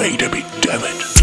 made of it, damn it.